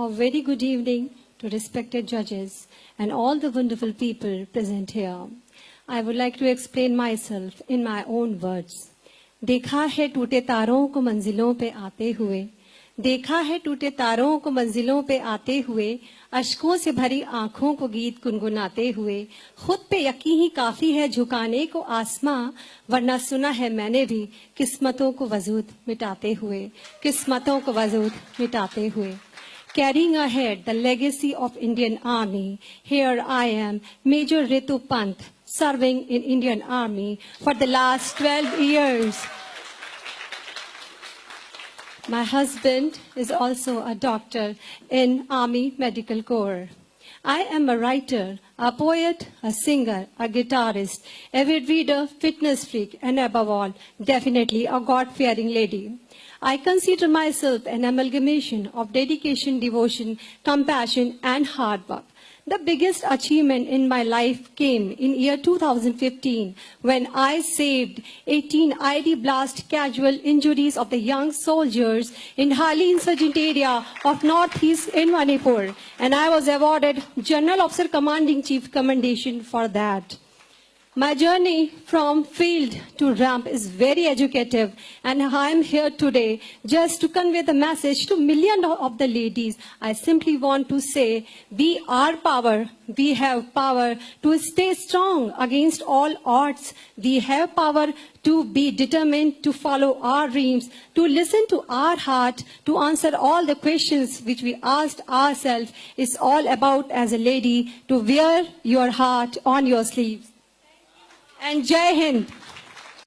A very good evening to respected judges and all the wonderful people present here. I would like to explain myself in my own words. देखा है टूटे तारों को मंजिलों पे आते हुए देखा है टूटे तारों को मंजिलों पे आते हुए अशकों से भरी आँखों को गीत गुनगुनाते हुए खुद पे यकीन ही काफ़ी है झुकाने को आसमां वरना सुना है मैंने भी किस्मतों को वजूद मिटाते हुए किस्मतों को वजूद मिटाते हुए Carrying ahead the legacy of Indian Army, here I am, Major Ritu Pant, serving in Indian Army for the last 12 years. My husband is also a doctor in Army Medical Corps. I am a writer, a poet, a singer, a guitarist, avid reader, fitness freak, and above all, definitely a God-fearing lady. I consider myself an amalgamation of dedication, devotion, compassion, and hard work. The biggest achievement in my life came in year 2015 when I saved 18 IED blast casual injuries of the young soldiers in highly insurgent area of northeast in Manipur and I was awarded General Officer Commanding Chief Commendation for that. My journey from field to ramp is very educative and I am here today just to convey the message to millions of the ladies. I simply want to say we are power. We have power to stay strong against all odds. We have power to be determined to follow our dreams, to listen to our heart, to answer all the questions which we asked ourselves. It's all about as a lady to wear your heart on your sleeves and Jai Hind.